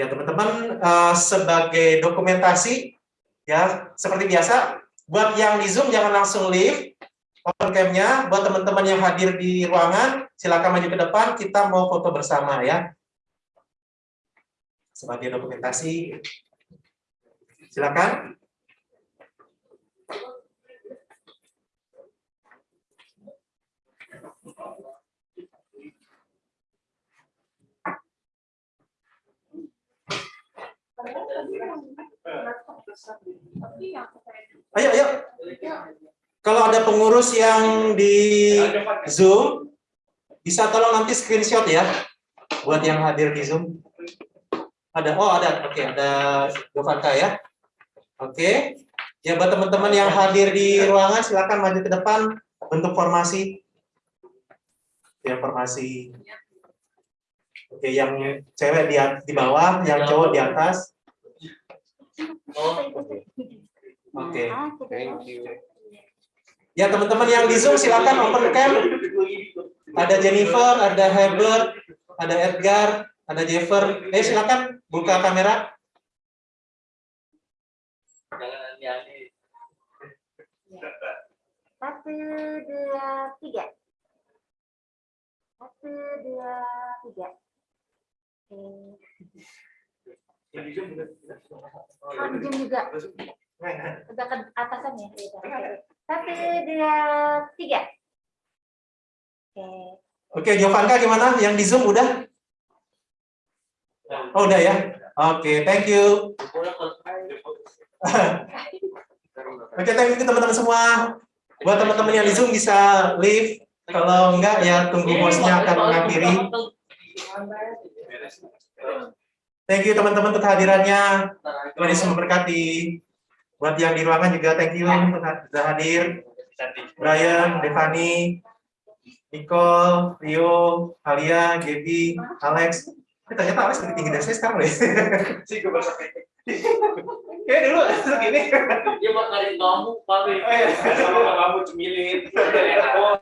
Ya teman-teman, uh, sebagai dokumentasi, ya seperti biasa, buat yang di Zoom jangan langsung leave, open cam-nya, buat teman-teman yang hadir di ruangan, silakan maju ke depan, kita mau foto bersama ya sebagai dokumentasi. Silakan. Ayo, ayo. Kalau ada pengurus yang di Zoom, bisa tolong nanti screenshot ya, buat yang hadir di Zoom. Ada, oh ada, oke, okay, ada Govanka ya. Oke, okay. ya buat teman-teman yang hadir di ruangan silakan maju ke depan bentuk formasi. Ya formasi. Oke, okay, yang cewek di di bawah, yang cowok di atas. Oke, okay. Thank you. Ya teman-teman yang di Zoom silakan open cam. Ada Jennifer, ada Herbert, ada Edgar, ada Jeffer. Eh silakan buka kamera. Satu, dua, tiga. Satu, dua, tiga. Oke. Oh, di Zoom juga. Udah ke atasan ya? Satu, dua, tiga. Oke. Oke, Jovanka gimana? Yang di Zoom udah? Oh, udah ya? Oke, okay, thank you. *laughs* Oke, okay, thank you teman-teman semua. Buat teman-teman yang di Zoom bisa leave. Kalau enggak, ya tunggu bosnya akan mengakhiri. Thank you teman-teman untuk kehadirannya. Tuhan Yesus memberkati. Buat yang di ruangan juga thank you sudah hadir. Brian, Devani, Nicole, Rio, Alia, Gaby, Alex. Eh, ternyata Alex lebih tinggi dari saya sekarang deh. Sih gue bahasa kayak Kayak dulu dulu gini. Dia makanin bambu paling. Oh, iya. Sama bambu cemilit. Enak